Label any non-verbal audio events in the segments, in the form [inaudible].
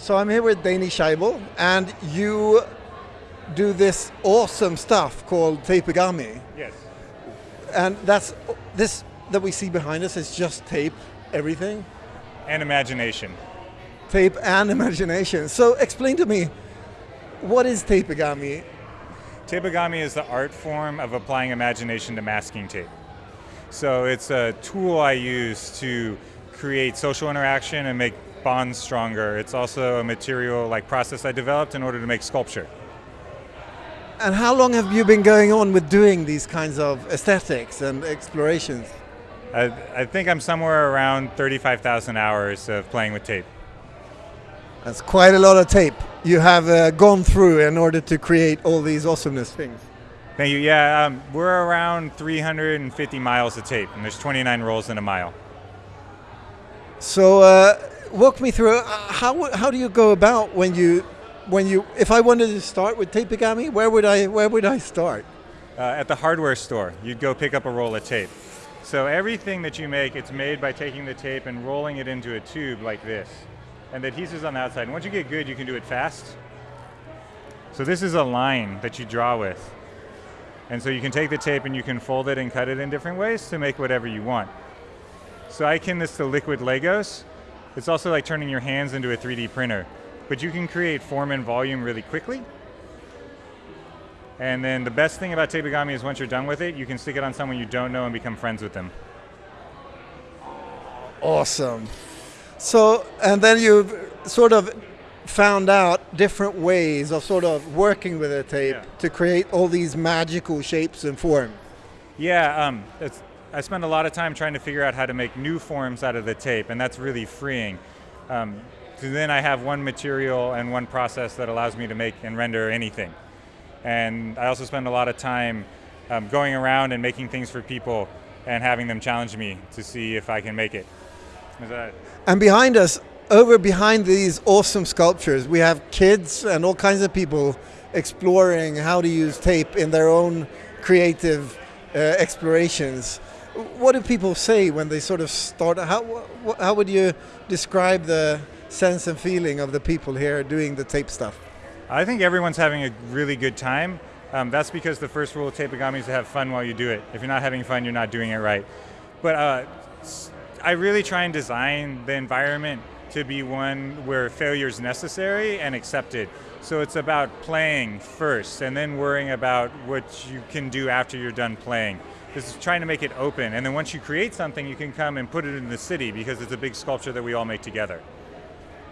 So I'm here with Danny Scheibe, and you do this awesome stuff called tapigami. Yes. And that's this that we see behind us is just tape, everything. And imagination. Tape and [laughs] imagination. So explain to me, what is tapigami? Tapigami is the art form of applying imagination to masking tape. So it's a tool I use to create social interaction and make bonds stronger. It's also a material like process I developed in order to make sculpture. And how long have you been going on with doing these kinds of aesthetics and explorations? I, I think I'm somewhere around 35,000 hours of playing with tape. That's quite a lot of tape you have uh, gone through in order to create all these awesomeness things. Thank you. Yeah, um, we're around 350 miles of tape, and there's 29 rolls in a mile. So, uh, walk me through uh, how how do you go about when you when you if I wanted to start with tapigami, where would I where would I start? Uh, at the hardware store, you'd go pick up a roll of tape. So everything that you make, it's made by taking the tape and rolling it into a tube like this. And the adhesive's on the outside. And once you get good, you can do it fast. So this is a line that you draw with. And so you can take the tape and you can fold it and cut it in different ways to make whatever you want. So I akin this to liquid Legos. It's also like turning your hands into a 3D printer. But you can create form and volume really quickly. And then the best thing about tapigami is once you're done with it, you can stick it on someone you don't know and become friends with them. Awesome. So, and then you've sort of found out different ways of sort of working with a tape Yeah. to create all these magical shapes and forms. Yeah, um, it's, I spend a lot of time trying to figure out how to make new forms out of the tape, and that's really freeing. Um, so then I have one material and one process that allows me to make and render anything. And I also spend a lot of time um, going around and making things for people and having them challenge me to see if I can make it. And behind us, over behind these awesome sculptures, we have kids and all kinds of people exploring how to use tape in their own creative uh, explorations. What do people say when they sort of start? How, how would you describe the sense and feeling of the people here doing the tape stuff? I think everyone's having a really good time. Um, that's because the first rule of tapigami is to have fun while you do it. If you're not having fun, you're not doing it right. But uh, I really try and design the environment to be one where failure is necessary and accepted. So it's about playing first and then worrying about what you can do after you're done playing. This is trying to make it open. And then once you create something, you can come and put it in the city because it's a big sculpture that we all make together.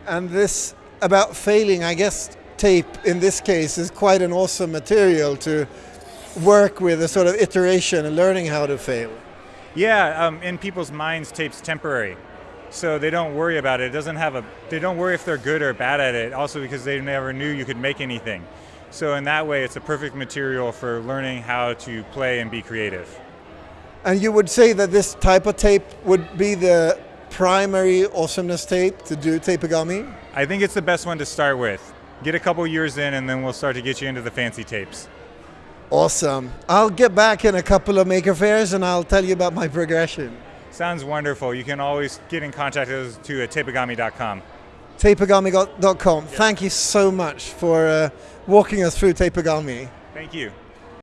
And this about failing, I guess tape in this case is quite an awesome material to work with a sort of iteration and learning how to fail. Yeah, um, in people's minds, tape's temporary, so they don't worry about it. It doesn't have a. They don't worry if they're good or bad at it. Also, because they never knew you could make anything. So in that way, it's a perfect material for learning how to play and be creative. And you would say that this type of tape would be the primary awesomeness tape to do tapigami? I think it's the best one to start with. Get a couple years in, and then we'll start to get you into the fancy tapes. Awesome. I'll get back in a couple of maker fairs and I'll tell you about my progression. Sounds wonderful. You can always get in contact with us to at tapigami.com. Tapigami.com. Thank you so much for uh, walking us through tapigami. Thank you.